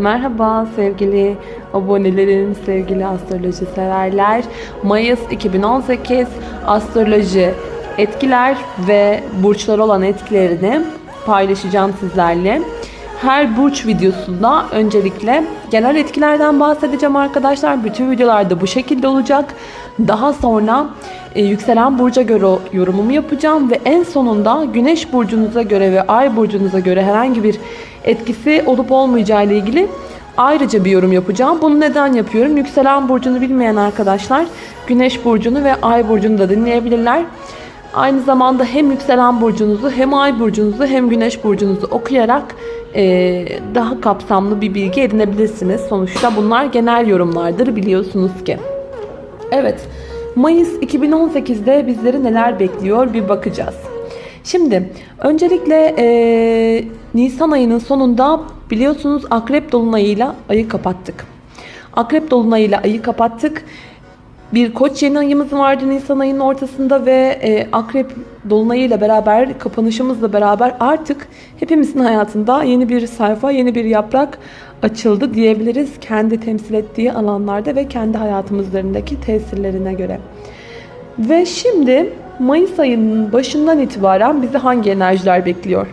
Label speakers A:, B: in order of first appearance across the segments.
A: Merhaba sevgili abonelerim, sevgili astroloji severler. Mayıs 2018 astroloji etkiler ve burçlar olan etkilerini paylaşacağım sizlerle. Her burç videosunda öncelikle genel etkilerden bahsedeceğim arkadaşlar. Bütün videolarda bu şekilde olacak. Daha sonra e, yükselen burca göre yorumumu yapacağım ve en sonunda güneş burcunuza göre ve ay burcunuza göre herhangi bir etkisi olup olmayacağı ile ilgili ayrıca bir yorum yapacağım. Bunu neden yapıyorum? Yükselen burcunu bilmeyen arkadaşlar güneş burcunu ve ay burcunu da dinleyebilirler. Aynı zamanda hem yükselen burcunuzu hem ay burcunuzu hem güneş burcunuzu okuyarak e, daha kapsamlı bir bilgi edinebilirsiniz. Sonuçta bunlar genel yorumlardır biliyorsunuz ki. Evet, Mayıs 2018'de bizleri neler bekliyor bir bakacağız. Şimdi öncelikle e, Nisan ayının sonunda biliyorsunuz Akrep Dolunay'ıyla ayı kapattık. Akrep Dolunay'ıyla ayı kapattık. Bir koç yeni ayımız vardı Nisan ayının ortasında ve e, Akrep Dolunay'ıyla beraber kapanışımızla beraber artık hepimizin hayatında yeni bir sayfa, yeni bir yaprak açıldı diyebiliriz. Kendi temsil ettiği alanlarda ve kendi hayatımızlarındaki tesirlerine göre. Ve şimdi Mayıs ayının başından itibaren bizi hangi enerjiler bekliyor?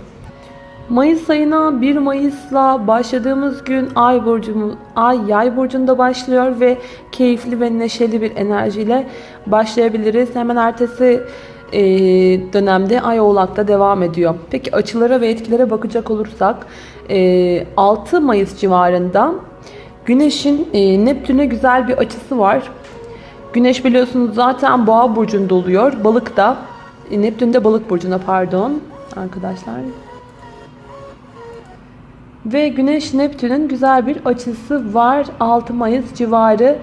A: Mayıs ayına 1 Mayıs'la başladığımız gün Ay burcumuz Ay Yay burcunda başlıyor ve keyifli ve neşeli bir enerjiyle başlayabiliriz. Hemen ertesi e, dönemde Ay Oğlak'ta devam ediyor. Peki açılara ve etkilere bakacak olursak e, 6 Mayıs civarında Güneş'in e, Neptün'e güzel bir açısı var. Güneş biliyorsunuz zaten Boğa burcunda oluyor. Balık da e, Neptün de Balık burcuna pardon arkadaşlar. Ve Güneş Neptün'ün güzel bir açısı var 6 Mayıs civarı.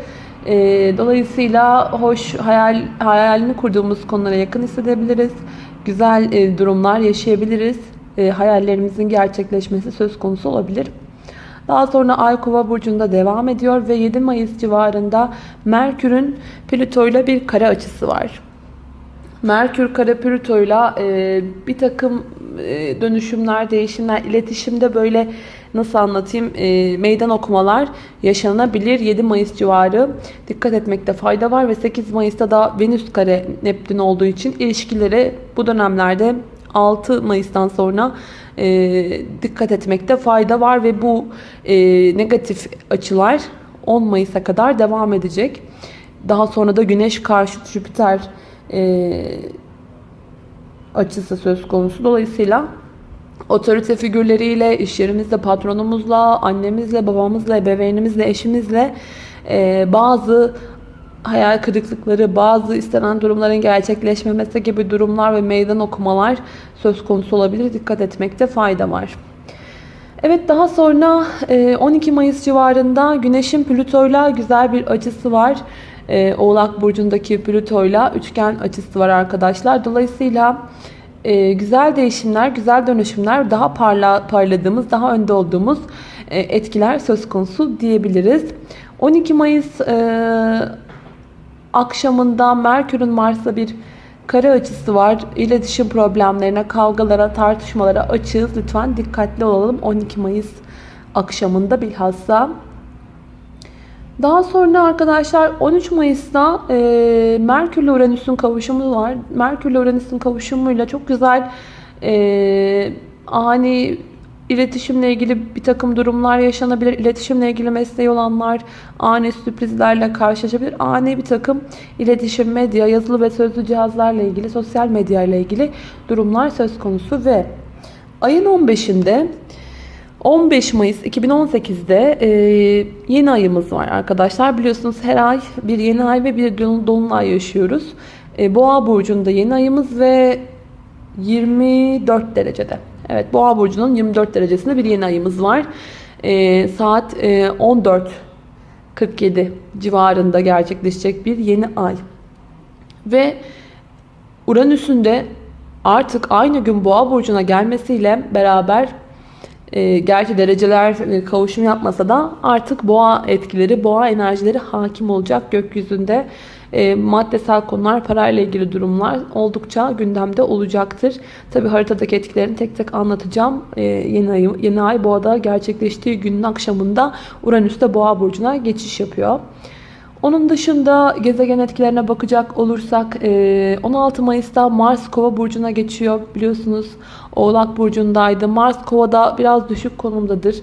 A: E, dolayısıyla hoş hayal hayalini kurduğumuz konulara yakın hissedebiliriz. Güzel e, durumlar yaşayabiliriz. E, hayallerimizin gerçekleşmesi söz konusu olabilir. Daha sonra Ay Kova burcunda devam ediyor ve 7 Mayıs civarında Merkür'ün Plüto ile bir kare açısı var. Merkür kare Plüto ile bir takım e, dönüşümler, değişimler, iletişimde böyle nasıl anlatayım e, meydan okumalar yaşanabilir. 7 Mayıs civarı dikkat etmekte fayda var ve 8 Mayıs'ta da Venüs kare Neptün olduğu için ilişkileri bu dönemlerde 6 Mayıs'tan sonra e, dikkat etmekte fayda var ve bu e, negatif açılar 10 Mayıs'a kadar devam edecek. Daha sonra da Güneş karşı Jüpiter e, açısı söz konusu. Dolayısıyla otorite figürleriyle, iş yerimizde patronumuzla, annemizle, babamızla, ebeveynimizle, eşimizle e, bazı hayal kırıklıkları, bazı istenen durumların gerçekleşmemesi gibi durumlar ve meydan okumalar söz konusu olabilir. Dikkat etmekte fayda var. Evet daha sonra 12 Mayıs civarında Güneş'in Plüto'yla güzel bir açısı var. Oğlak Burcu'ndaki Plüto'yla üçgen açısı var arkadaşlar. Dolayısıyla güzel değişimler, güzel dönüşümler, daha parla, parladığımız, daha önde olduğumuz etkiler söz konusu diyebiliriz. 12 Mayıs akşamında Merkür'ün Mars'la bir kare açısı var. İletişim problemlerine, kavgalara, tartışmalara açığız. Lütfen dikkatli olalım 12 Mayıs akşamında bilhassa. Daha sonra arkadaşlar 13 Mayıs'ta e, Merkür ile Uranüs'ün kavuşumu var. Merkür ile Uranüs'ün kavuşumuyla çok güzel e, ani İletişimle ilgili bir takım durumlar yaşanabilir. İletişimle ilgili mesleği olanlar ani sürprizlerle karşılaşabilir. Ani bir takım iletişim, medya, yazılı ve sözlü cihazlarla ilgili, sosyal medya ile ilgili durumlar söz konusu ve ayın 15'inde 15 Mayıs 2018'de e, yeni ayımız var arkadaşlar. Biliyorsunuz her ay bir yeni ay ve bir dolunay yaşıyoruz. E, Boğa burcunda yeni ayımız ve 24 derecede. Evet Boğa burcunun 24 derecesinde bir yeni ayımız var. E, saat e, 14.47 civarında gerçekleşecek bir yeni ay. Ve Uranüs'ün de artık aynı gün Boğa burcuna gelmesiyle beraber e, gerçi dereceler e, kavuşum yapmasa da artık boğa etkileri, boğa enerjileri hakim olacak gökyüzünde. e, maddesel konular, parayla ilgili durumlar oldukça gündemde olacaktır. Tabi haritadaki etkilerini tek tek anlatacağım. E, yeni, ay, yeni ay boğada gerçekleştiği günün akşamında Uranüs'te boğa burcuna geçiş yapıyor. Onun dışında gezegen etkilerine bakacak olursak 16 Mayıs'ta Mars Kova burcuna geçiyor. Biliyorsunuz Oğlak burcundaydı. Mars Kova'da biraz düşük konumdadır.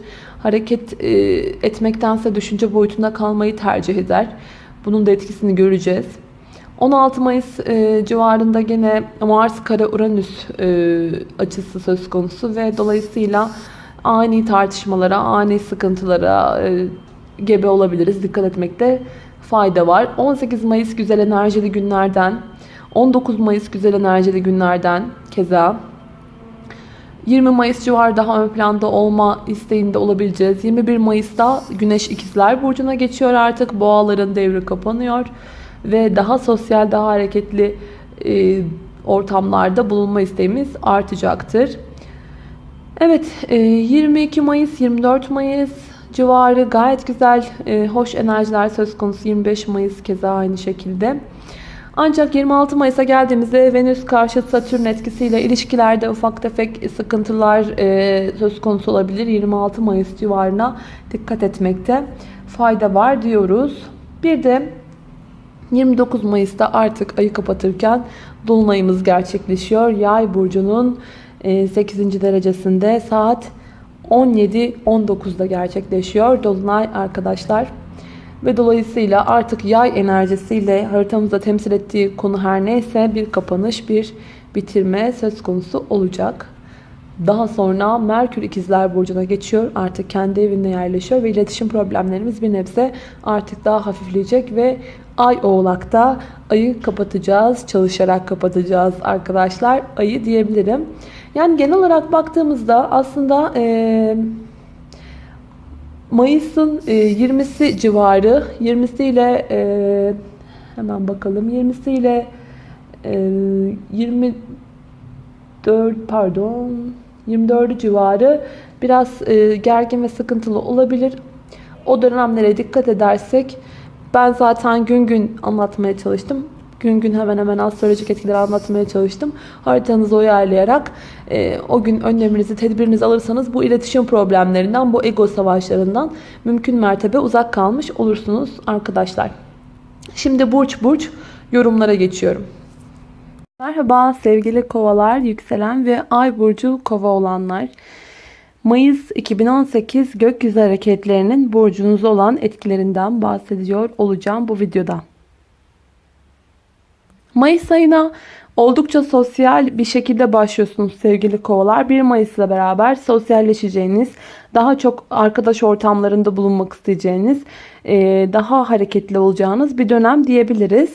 A: Hareket etmektense düşünce boyutunda kalmayı tercih eder. Bunun da etkisini göreceğiz. 16 Mayıs civarında gene Mars kare Uranüs açısı söz konusu ve dolayısıyla ani tartışmalara, ani sıkıntılara gebe olabiliriz. Dikkat etmekte fayda var. 18 Mayıs güzel enerjili günlerden, 19 Mayıs güzel enerjili günlerden keza 20 Mayıs civarı daha ön planda olma isteğinde olabileceğiz. 21 Mayıs'ta Güneş İkizler Burcu'na geçiyor artık. Boğaların devri kapanıyor. Ve daha sosyal, daha hareketli e, ortamlarda bulunma isteğimiz artacaktır. Evet, e, 22 Mayıs, 24 Mayıs civarı gayet güzel, e, hoş enerjiler söz konusu. 25 Mayıs keza aynı şekilde. Ancak 26 Mayıs'a geldiğimizde Venüs karşı Satürn etkisiyle ilişkilerde ufak tefek sıkıntılar e, söz konusu olabilir. 26 Mayıs civarına dikkat etmekte fayda var diyoruz. Bir de 29 Mayıs'ta artık ayı kapatırken Dolunayımız gerçekleşiyor. Yay burcunun 8. E, derecesinde saat 17-19'da gerçekleşiyor. Dolunay arkadaşlar. Ve dolayısıyla artık yay enerjisiyle haritamızda temsil ettiği konu her neyse bir kapanış, bir bitirme söz konusu olacak. Daha sonra Merkür ikizler burcuna geçiyor. Artık kendi evinde yerleşiyor ve iletişim problemlerimiz bir nebze artık daha hafifleyecek ve Ay oğlakta ayı kapatacağız. Çalışarak kapatacağız arkadaşlar. Ayı diyebilirim. Yani genel olarak baktığımızda aslında e, Mayıs'ın e, 20'si civarı 20'si ile e, hemen bakalım 20'si ile e, 24 pardon 24 civarı biraz e, gergin ve sıkıntılı olabilir. O dönemlere dikkat edersek ben zaten gün gün anlatmaya çalıştım gün gün hemen hemen astrolojik etkileri anlatmaya çalıştım. Haritanızı uyarlayarak e, o gün önleminizi, tedbirinizi alırsanız bu iletişim problemlerinden, bu ego savaşlarından mümkün mertebe uzak kalmış olursunuz arkadaşlar. Şimdi burç burç yorumlara geçiyorum. Merhaba sevgili kovalar, yükselen ve ay burcu kova olanlar. Mayıs 2018 gökyüzü hareketlerinin burcunuz olan etkilerinden bahsediyor olacağım bu videoda. Mayıs ayına oldukça sosyal bir şekilde başlıyorsunuz sevgili kovalar. 1 Mayıs ile beraber sosyalleşeceğiniz, daha çok arkadaş ortamlarında bulunmak isteyeceğiniz, e, daha hareketli olacağınız bir dönem diyebiliriz.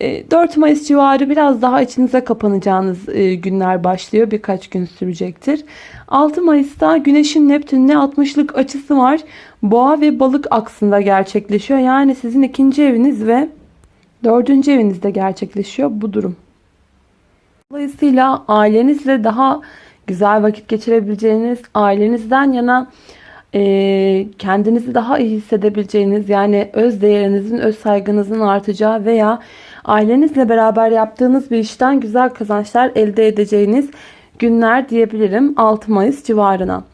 A: 4 e, Mayıs civarı biraz daha içinize kapanacağınız e, günler başlıyor. Birkaç gün sürecektir. 6 Mayıs'ta Güneş'in Neptün'le 60'lık açısı var. Boğa ve balık aksında gerçekleşiyor. Yani sizin ikinci eviniz ve Dördüncü evinizde gerçekleşiyor bu durum. Dolayısıyla ailenizle daha güzel vakit geçirebileceğiniz, ailenizden yana e, kendinizi daha iyi hissedebileceğiniz, yani öz değerinizin, öz saygınızın artacağı veya ailenizle beraber yaptığınız bir işten güzel kazançlar elde edeceğiniz günler diyebilirim 6 Mayıs civarına.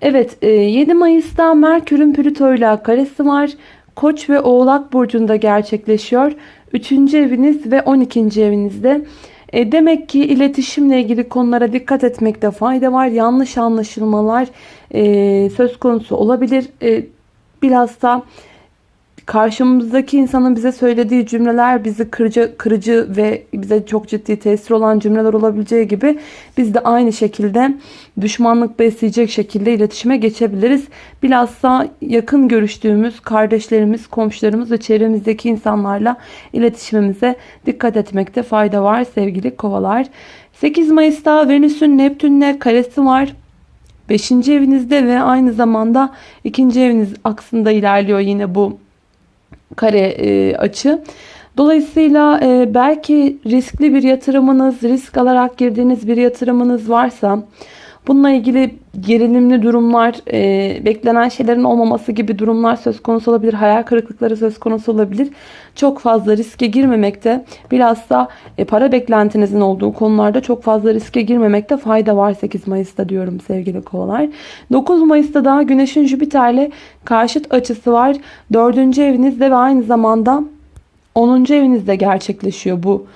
A: Evet 7 Mayıs'ta Merkür'ün Plüto ile karesi var. Koç ve Oğlak burcunda gerçekleşiyor. 3. eviniz ve 12. evinizde. E demek ki iletişimle ilgili konulara dikkat etmekte fayda var. Yanlış anlaşılmalar e, söz konusu olabilir. E, bilhassa karşımızdaki insanın bize söylediği cümleler bizi kırıcı, kırıcı ve bize çok ciddi tesir olan cümleler olabileceği gibi biz de aynı şekilde düşmanlık besleyecek şekilde iletişime geçebiliriz. Bilhassa yakın görüştüğümüz kardeşlerimiz, komşularımız ve çevremizdeki insanlarla iletişimimize dikkat etmekte fayda var sevgili kovalar. 8 Mayıs'ta Venüs'ün Neptün'le karesi var. 5. evinizde ve aynı zamanda 2. eviniz aksında ilerliyor yine bu kare e, açı. Dolayısıyla e, belki riskli bir yatırımınız, risk alarak girdiğiniz bir yatırımınız varsa Bununla ilgili gerilimli durumlar, e, beklenen şeylerin olmaması gibi durumlar söz konusu olabilir. Hayal kırıklıkları söz konusu olabilir. Çok fazla riske girmemekte, bilhassa e, para beklentinizin olduğu konularda çok fazla riske girmemekte fayda var 8 Mayıs'ta diyorum sevgili kovalar. 9 Mayıs'ta da Güneş'in Jüpiter'le karşıt açısı var. 4. evinizde ve aynı zamanda 10. evinizde gerçekleşiyor bu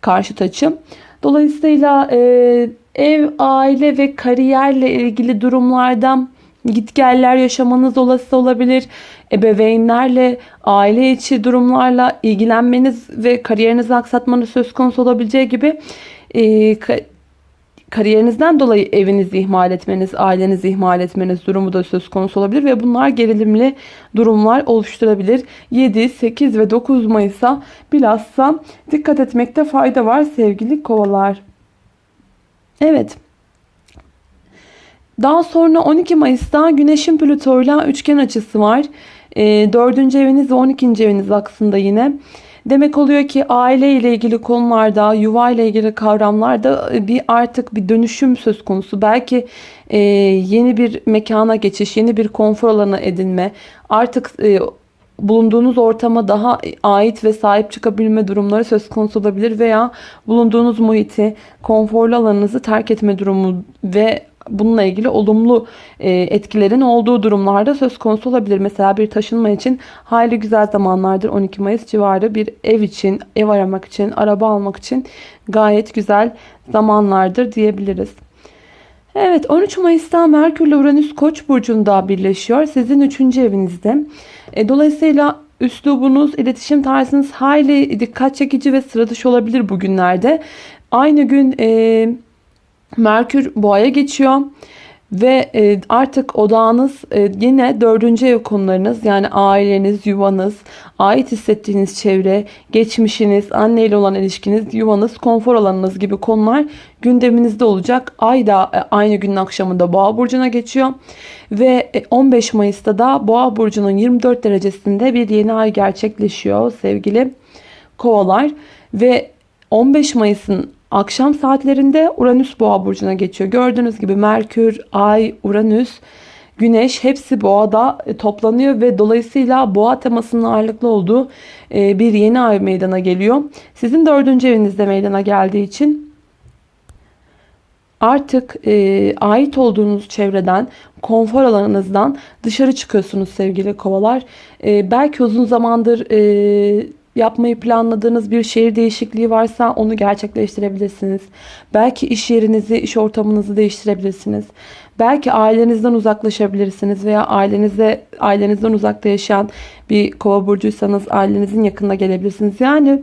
A: karşıt açı. Dolayısıyla e, ev, aile ve kariyerle ilgili durumlardan gitgeller yaşamanız olası olabilir. Ebeveynlerle, aile içi durumlarla ilgilenmeniz ve kariyerinizi aksatmanız söz konusu olabileceği gibi e, kariyerinizden dolayı evinizi ihmal etmeniz, ailenizi ihmal etmeniz durumu da söz konusu olabilir ve bunlar gerilimli durumlar oluşturabilir. 7, 8 ve 9 Mayıs'a bilhassa dikkat etmekte fayda var sevgili kovalar. Evet. Daha sonra 12 Mayıs'ta Güneş'in Plüto'yla üçgen açısı var. E, 4. eviniz ve 12. eviniz aksında yine. Demek oluyor ki aile ile ilgili konularda, yuva ile ilgili kavramlarda e, bir artık bir dönüşüm söz konusu. Belki e, yeni bir mekana geçiş, yeni bir konfor alanı edinme, artık e, bulunduğunuz ortama daha ait ve sahip çıkabilme durumları söz konusu olabilir veya bulunduğunuz muhiti, konforlu alanınızı terk etme durumu ve bununla ilgili olumlu e, etkilerin olduğu durumlarda söz konusu olabilir. Mesela bir taşınma için hayli güzel zamanlardır 12 Mayıs civarı bir ev için, ev aramak için, araba almak için gayet güzel zamanlardır diyebiliriz. Evet 13 Mayıs'ta Merkür ile Uranüs Koç burcunda birleşiyor. Sizin 3. evinizde. E, dolayısıyla üslubunuz, iletişim tarzınız hayli dikkat çekici ve sıra dışı olabilir bugünlerde. Aynı gün e, Merkür boğaya geçiyor. Ve e, artık odağınız e, yine dördüncü ev konularınız yani aileniz, yuvanız, ait hissettiğiniz çevre, geçmişiniz, anneyle olan ilişkiniz, yuvanız, konfor alanınız gibi konular gündeminizde olacak. Ay da e, aynı günün akşamında Boğa burcuna geçiyor ve 15 Mayıs'ta da Boğa burcunun 24 derecesinde bir yeni ay gerçekleşiyor sevgili Kovalar ve 15 Mayıs'ın Akşam saatlerinde Uranüs boğa burcuna geçiyor. Gördüğünüz gibi Merkür, Ay, Uranüs, Güneş hepsi boğada e, toplanıyor ve dolayısıyla boğa temasının ağırlıklı olduğu e, bir yeni ay meydana geliyor. Sizin dördüncü evinizde meydana geldiği için artık e, ait olduğunuz çevreden, konfor alanınızdan dışarı çıkıyorsunuz sevgili kovalar. E, belki uzun zamandır... E, yapmayı planladığınız bir şehir değişikliği varsa onu gerçekleştirebilirsiniz. Belki iş yerinizi, iş ortamınızı değiştirebilirsiniz. Belki ailenizden uzaklaşabilirsiniz veya ailenize ailenizden uzakta yaşayan bir kova burcuysanız ailenizin yakınına gelebilirsiniz. Yani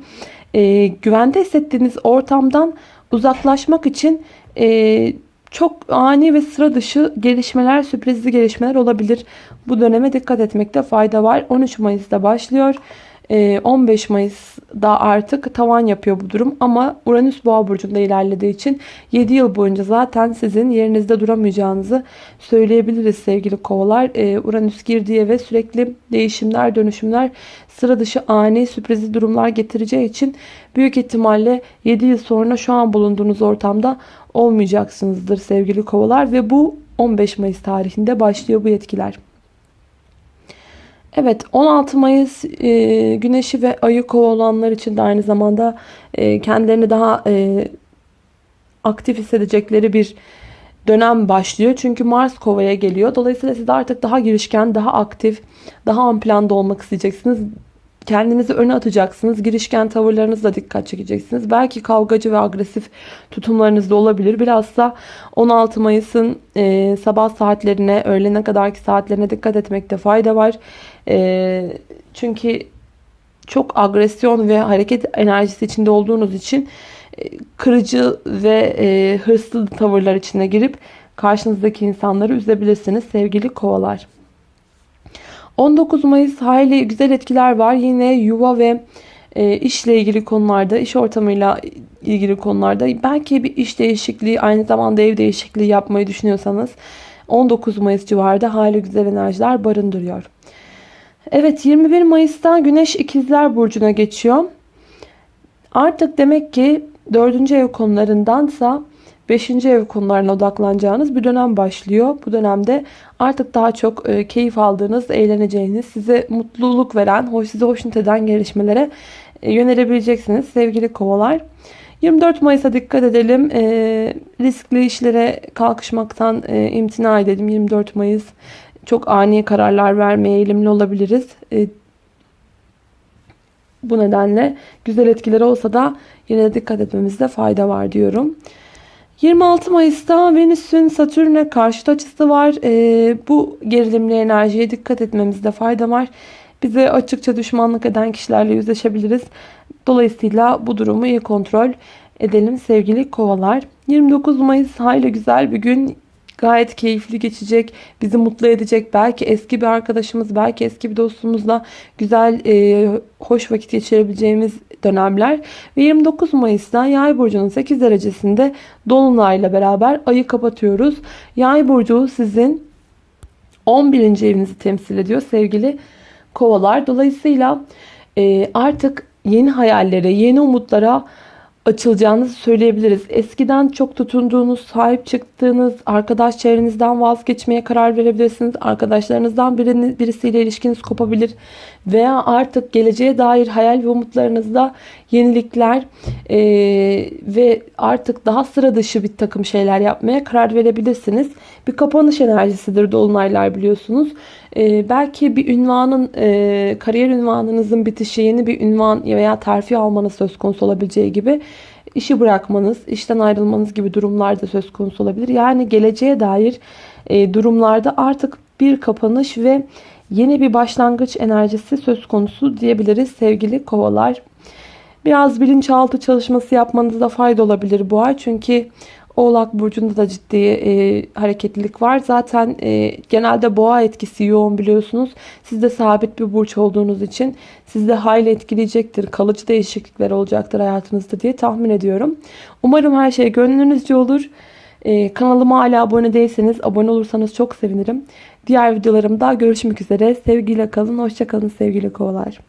A: e, güvende hissettiğiniz ortamdan uzaklaşmak için e, çok ani ve sıra dışı gelişmeler, sürprizli gelişmeler olabilir. Bu döneme dikkat etmekte fayda var. 13 Mayıs'ta başlıyor. 15 ee, Mayıs'da artık tavan yapıyor bu durum ama Uranüs Boğa burcunda ilerlediği için 7 yıl boyunca zaten sizin yerinizde duramayacağınızı söyleyebiliriz sevgili kovalar. Ee, Uranüs girdiği ve sürekli değişimler, dönüşümler, sıra dışı ani sürprizi durumlar getireceği için büyük ihtimalle 7 yıl sonra şu an bulunduğunuz ortamda olmayacaksınızdır sevgili kovalar ve bu 15 Mayıs tarihinde başlıyor bu etkiler. Evet 16 Mayıs e, güneşi ve ayı kova olanlar için de aynı zamanda e, kendilerini daha e, aktif hissedecekleri bir dönem başlıyor. Çünkü Mars kovaya geliyor. Dolayısıyla siz artık daha girişken, daha aktif, daha ön planda olmak isteyeceksiniz. Kendinizi öne atacaksınız. Girişken tavırlarınızla dikkat çekeceksiniz. Belki kavgacı ve agresif tutumlarınız da olabilir. Bilhassa 16 Mayıs'ın e, sabah saatlerine, öğlene kadarki saatlerine dikkat etmekte fayda var. E, çünkü çok agresyon ve hareket enerjisi içinde olduğunuz için e, kırıcı ve e, hırslı tavırlar içine girip karşınızdaki insanları üzebilirsiniz sevgili kovalar. 19 Mayıs hayli güzel etkiler var. Yine yuva ve e, işle ilgili konularda, iş ortamıyla ilgili konularda belki bir iş değişikliği, aynı zamanda ev değişikliği yapmayı düşünüyorsanız 19 Mayıs civarında hayli güzel enerjiler barındırıyor. Evet 21 Mayıs'ta Güneş İkizler Burcu'na geçiyor. Artık demek ki 4. ev konularındansa 5. ev konularına odaklanacağınız bir dönem başlıyor. Bu dönemde artık daha çok e, keyif aldığınız, eğleneceğiniz, size mutluluk veren, hoş size hoşnut eden gelişmelere e, yönelebileceksiniz sevgili kovalar. 24 Mayıs'a dikkat edelim. E, riskli işlere kalkışmaktan e, imtina edelim. 24 Mayıs çok ani kararlar vermeye eğilimli olabiliriz. E, bu nedenle güzel etkileri olsa da yine de dikkat etmemizde fayda var diyorum. 26 Mayıs'ta Venüs'ün Satürn'e karşıt açısı var. E, bu gerilimli enerjiye dikkat etmemizde fayda var. Bize açıkça düşmanlık eden kişilerle yüzleşebiliriz. Dolayısıyla bu durumu iyi kontrol edelim sevgili kovalar. 29 Mayıs hayli güzel bir gün gayet keyifli geçecek, bizi mutlu edecek. Belki eski bir arkadaşımız, belki eski bir dostumuzla güzel, e, hoş vakit geçirebileceğimiz dönemler. Ve 29 Mayıs'ta Yay burcunun 8 derecesinde dolunayla beraber ayı kapatıyoruz. Yay burcu sizin 11. evinizi temsil ediyor sevgili kovalar. Dolayısıyla e, artık yeni hayallere, yeni umutlara açılacağınızı söyleyebiliriz. Eskiden çok tutunduğunuz, sahip çıktığınız arkadaş çevrenizden vazgeçmeye karar verebilirsiniz. Arkadaşlarınızdan birini, birisiyle ilişkiniz kopabilir. Veya artık geleceğe dair hayal ve umutlarınızda yenilikler e, ve artık daha sıra dışı bir takım şeyler yapmaya karar verebilirsiniz. Bir kapanış enerjisidir dolunaylar biliyorsunuz. E, belki bir ünvanın, e, kariyer ünvanınızın bitişi, yeni bir ünvan veya terfi almanız söz konusu olabileceği gibi işi bırakmanız, işten ayrılmanız gibi durumlar da söz konusu olabilir. Yani geleceğe dair e, durumlarda artık bir kapanış ve yeni bir başlangıç enerjisi söz konusu diyebiliriz sevgili kovalar. Biraz bilinçaltı çalışması yapmanızda fayda olabilir bu ay. Çünkü Oğlak Burcu'nda da ciddi e, hareketlilik var. Zaten e, genelde boğa etkisi yoğun biliyorsunuz. Siz de sabit bir burç olduğunuz için sizde hayli etkileyecektir. Kalıcı değişiklikler olacaktır hayatınızda diye tahmin ediyorum. Umarım her şey gönlünüzce olur. E, kanalıma hala abone değilseniz abone olursanız çok sevinirim. Diğer videolarımda görüşmek üzere. Sevgiyle kalın. Hoşçakalın sevgili kovalar.